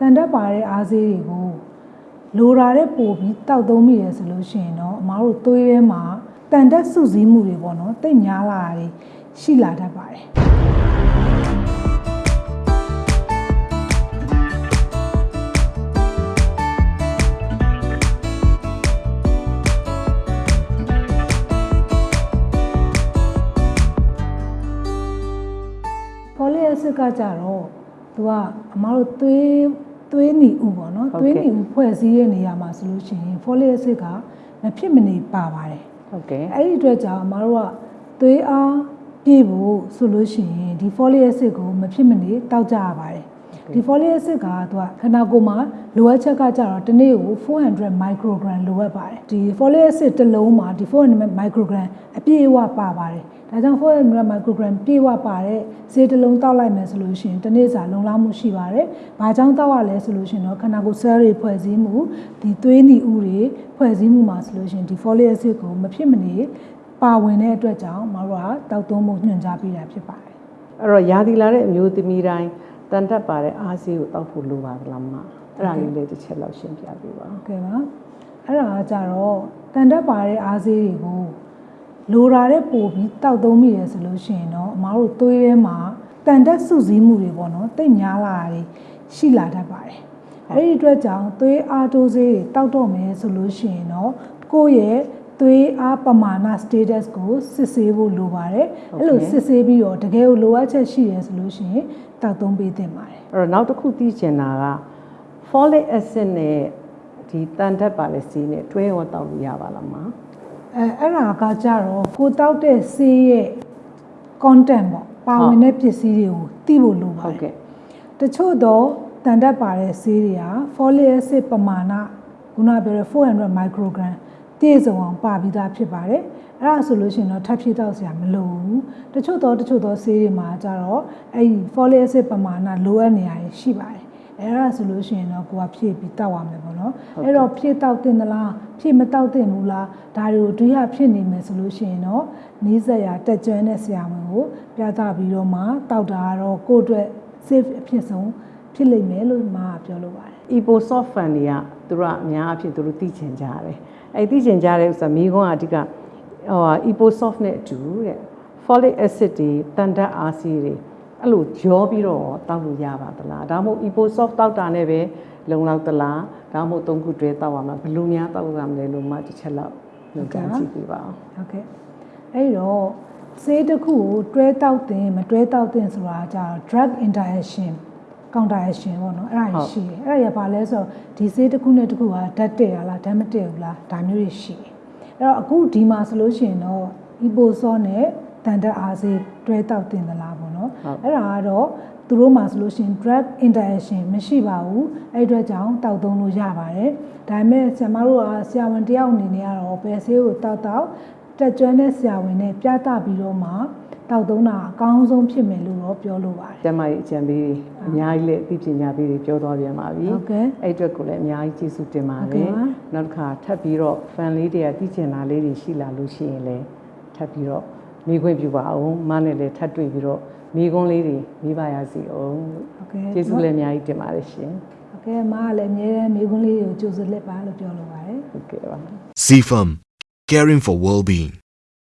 တန်တက်ပါတဲ့အားဆေးတွေကိုလိုရာတဲ့ပို့ပြီးတောက်သုံးမိရဆိုလို့ရှိရင်တော့အမားတို့သွေးထဲမှာတန်တက်စုစည်းမှုတွေပေါ့နော်တိတ်များလာတာတွေရှိလာတတ်ပါတယ် folic acid ကကြတော့ သူကအမားတို့သွေးသွေးနီဥပေါ့နော်ဟုတ်သွေးကဲ့နီဥဖွဲ့စည်းတဲ့နေရာမှာဆိုလို့ရှိရင် folic acid ကမဖြစ်မနေပါပါတယ်ဟုတ်ကဲ့အဲ့ဒီအတွက်ကြောင့်အမားတို့ကသွေးအားပြည့်ဖို့ဆိုလို့ရှိရင်ဒီ folic acid ကိုမဖြစ်မနေတောက်ကြရပါတယ် ဒီ folic acid ကသူကခန္ဓာကိုယ်မှာလိုအပ်ချက်ကကြတော့တစ်နေ့ကို400 microgram လိုအပ်ပါတယ်ဒီ folic acid တစ်လုံးမှာဒီ400 microgram အပြည့်အဝပါပါတယ်ဒါကြောင့်400 microgram ပြည့်ဝပါတဲ့ဈေးတစ်လုံးတောက်လိုက်မယ်ဆိုလို့ရှိရင်တစ်နေ့စာလုံလောက်မှုရှိပါတယ်။ဘာကြောင့်တောက်ရလဲဆိုလို့ရှိရင်တော့ခန္ဓာကိုယ် cell တွေဖွဲ့စည်းမှုဒီသွေးနီဥတွေဖွဲ့စည်းမှုမှာဆိုလို့ရှိရင်ဒီ folic acid ကိုမဖြစ်မနေပါဝင်တဲ့အတွက်ကြောင့်မတို့ကတောက်သုံးမှုညွှန်ကြားပေးတာဖြစ်ပါတယ်အဲ့တော့ယာဒီလာတဲ့အမျိုးသမီးတိုင်း တန်တက်ပါတဲ့အားစီးကိုတောက်ဖို့လိုပါသလားမအဲ့ဒါလေးလေးတစ်ချက်လောက်ရှင်းပြပေးပါ။ဟုတ်ကဲ့ပါ။အဲ့ဒါကကြတော့တန်တက်ပါတဲ့အားဆေးတွေကိုလိုရာတဲ့ပို့ပြီးတောက်သုံးမိရဆိုလို့ရှိရင်တော့အမားတို့သွေးထဲမှာတန်တက်စုစည်းမှုတွေပေါ့နော်တိတ်များလာတာတွေရှိလာတတ်ပါတယ်။အဲ့ဒီအတွက်ကြောင့်သွေးအားတိုးဆေးတွေတောက်တော့မယ်ဆိုလို့ရှိရင်တော့ကိုယ့်ရဲ့ သွေးအားပမာဏ status ကိုစစ်ဆေးဖို့လိုပါတယ်။အဲ့လိုစစ်ဆေးပြီးတော့တကယ်ကိုလိုအပ်ချက်ရှိရဆိုလို့ရှိရင်တောက်သုံးပေးသင့်ပါတယ်အဲ့တော့နောက်တစ်ခုသိချင်တာက folic acid နဲ့ဒီတန်တက်ပါတဲ့စီးနဲ့တွဲရောတောက်လို့ရပါလားမအဲအဲ့ဒါကကြတော့ကိုတောက်တဲ့ဆေးရဲ့ content ပေါ့ပါဝင်တဲ့ပစ္စည်းတွေကိုသိဖို့လိုပါဟုတ်တယ်ကဲ့တချို့တော့တန်တက်ပါတဲ့ဆေးတွေက folic acid ပမာဏခုနပြောတဲ့400 microgram ပြည့်စုံအောင်ပါပြီးသားဖြစ်ပါတယ်အဲ့ဒါဆိုလို့ရှိရင်တော့ထပ်ဖြည့်တော့စရာမလိုဘူးတချို့တော့တချို့တော့ဆေးတွေမှာကြတော့အဲ့ဒီ folic acid ပမာဏလိုအပ်နေရရှိပါတယ်အဲ့ဒါဆိုလို့ရှိရင်တော့ကိုကဖြည့်ပြီးတောက်ရမယ်ပေါ့နော်အဲ့တော့ဖြည့်တောက်တင်သလားဖြည့်မတောက်တင်ဘူးလားဒါတွေကိုဒုရဖြစ်နေမယ်ဆိုလို့ရှိရင်တော့နီးစက်ရတက်ကြွတဲ့ဆရာဝန်ကိုပြသပြီးတော့မှတောက်တာကတော့ကိုယ့်အတွက် safe အဖြစ်ဆုံးဖြစ်လိမ့်မယ်လို့မှာပြောလို့ပါတယ် epo soft fan တွေက သူတို့ကအများအဖြစ်သူတို့သိချင်ကြတယ်အဲ့သိချင်ကြတဲ့ဥစ္စာမိခွန်းကအဓိကဟိုဟာ epo soft နဲ့အတူတဲ့ folic acid တွေတန်တက်အားစီးတွေအဲ့လိုကြောပြီးတော့တောက်လို့ရပါသလားဒါမှမဟုတ် epo soft တောက်တာနဲ့ပဲလုံလောက်သလားဒါမှမဟုတ်သုံးခုတွဲတောက်ရမှာဘယ်လိုများတောက်ရမလဲလို့မှတစ်ချက်လောက်ညွှန်ကြားကြည့်ပေးပါဦးဟုတ်ကဲ့အဲ့တော့ဆေးတစ်ခုကိုတွဲတောက်တင်မတွဲတောက်တင်ဆိုတာကြတော့ drug interaction counter action ပေါ့နော်အဲ့ဒါကြီးရှိတယ်အဲ့ဒါကြီးကဘာလဲဆိုတော့ဒီဆေးတစ်ခုနဲ့တစ်ခုကဓာတ်တည့်ရလားဓာတ်မတည့်ဘူးလားဒါမျိုးတွေရှိတယ်အဲ့တော့အခုဒီမှာဆိုလို့ရှိရင်တော့ iposol နဲ့တန်တက်အားဆေးတွဲတောက်တင်သလားပေါ့နော်အဲ့ဒါကတော့သူတို့မှာဆိုလို့ရှိရင် drug interaction မရှိပါဘူးအဲ့အတွက်ကြောင့်တောက်သုံးလို့ရပါတယ်ဒါပေမဲ့ဆရာမတို့ကဆရာဝန်တယောက်အနေနဲ့ကတော့ဘယ်ဆေးကိုတောက်တောက် တက်ကျွမ်းတဲ့ဆရာဝန်နဲ့ပြသပြီးတော့မှတောက်သုံးတာအကောင်းဆုံးဖြစ်မယ်လို့တော့ပြောလိုပါတယ်ကျမကြီးအကြံပေးတွေအများကြီးလည်းအသိပညာပေးတွေပြောသွားပြန်ပါပြီဟုတ်ကဲ့အဲ့အတွက်ကိုလည်းအများကြီးကျေးဇူးတင်ပါဟုတ်တကဲ့ယ်ပါနောက်တစ်ခါထပ်ပြီးတော့ fan လေးတွေကသိချင်တာလေးတွေရှိလာလို့ရှိရင်လည်းထပ်ပြီးတော့မိခွင့်ပြုပါအောင်မနဲ့လည်းထပ်တွေ့ပြီးတော့မိခွန်းလေးတွေမိပါရစီအောင်ဟုတ်ကဲ့ကျေးဇူးလည်းအများကြီးတင်ပါတယ်ရှင်ဟုတ်ကဲ့အမကလည်းအများနဲ့မိခွန်းလေးကိုကြိုးစားလက်ပါလို့ပြောလိုပါတယ်ဟုတ်ကဲ့ပါ CFM, caring for well-being.